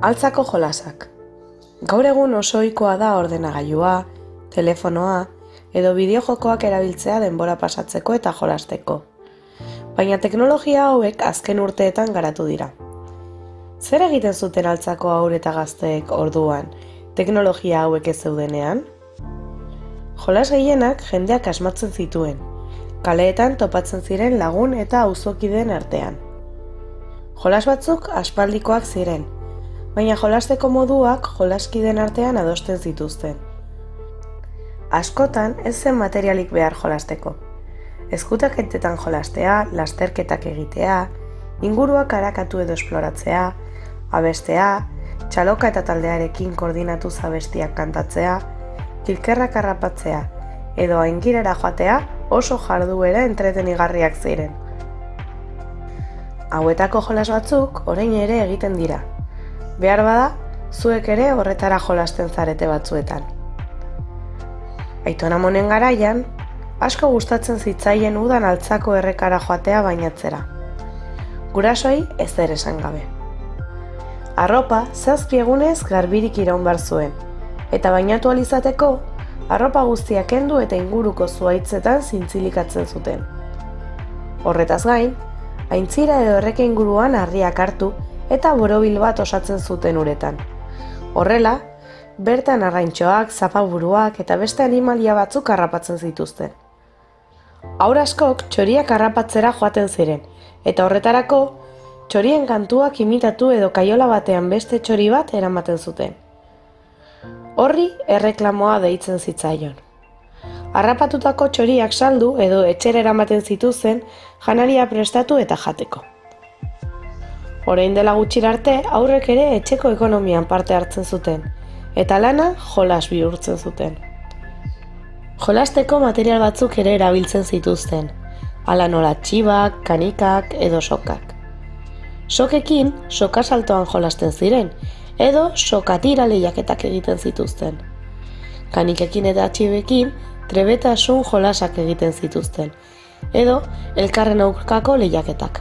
Altzako jolasak. Gaur egun oso ohikoa da ordenagailua, telefonoa edo bideojokoak erabiltzea denbora pasatzeko eta jolasteko. Baina teknologia hauek azken urteetan garatu dira. Zer egiten zuten altzako aur eta gazteek orduan, teknologia hauek ez zeudenean? Jolas gehienak jendeak asmatzen zituen, kaleetan topatzen ziren lagun eta auzokideen artean. Jolas batzuk aspaldikoak ziren, baina jolasteko moduak jolaskiden artean adosten zituzten. Askotan ez zen materialik behar jolasteko. Ezkutaketetan jolastea, lasterketak egitea, inguruak harakatu edo esploratzea, abestea, txaloka eta taldearekin koordinatu zabestiak kantatzea, kilkerrak harrapatzea edo aingirara joatea oso jarduera entretenigarriak ziren. Hauetako jolas batzuk orain ere egiten dira, Behar bada, zuek ere horretara jolasten zarete batzuetan. Aitona monen garaian, asko gustatzen zitzaien udan altzako errekara joatea bainatzera. Gurasoi ez ere esan gabe. Arropa zazpi egunez garbirik iraun bar zuen, eta bainatu alizateko, arropa guztiak kendu eta inguruko zuaitzetan zintzilikatzen zuten. Horretaz gain, aintzira edo erreke inguruan harriak hartu eta borobil bat osatzen zuten uretan. Horrela, bertan arraintxoak, zapaburuak eta beste animalia batzuk harrapatzen zituzten. Aur askok txoriak harrapatzera joaten ziren, eta horretarako txorien kantuak imitatu edo kaiola batean beste txori bat eramaten zuten. Horri erreklamoa deitzen zitzaion. Harrapatutako txoriak saldu edo etxera eramaten zituzen janaria prestatu eta jateko. Orain dela gutxir arte aurrek ere etxeko ekonomian parte hartzen zuten, eta lana jolas bihurtzen zuten. Jolasteko material batzuk ere erabiltzen zituzten, ala nola txibak, kanikak edo sokak. Sokekin soka saltoan jolasten ziren, edo sokatira lehiaketak egiten zituzten. Kanikekin eta txibekin trebetasun jolasak egiten zituzten, edo elkarren aurkako lehiaketak.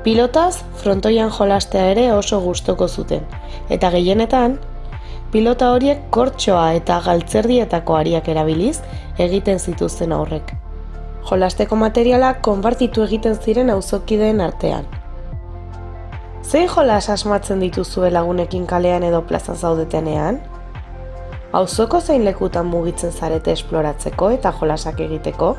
Pilotaz frontoian jolastea ere oso gustoko zuten, eta gehienetan, pilota horiek kortxoa eta galtzerdietako ariak erabiliz egiten zituzten aurrek. Jolasteko materialak konbartitu egiten ziren auzokideen artean. Zein jolas asmatzen dituzue lagunekin kalean edo plazan zaudetenean? Auzoko zein lekutan mugitzen zarete esploratzeko eta jolasak egiteko?